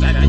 バイバイ。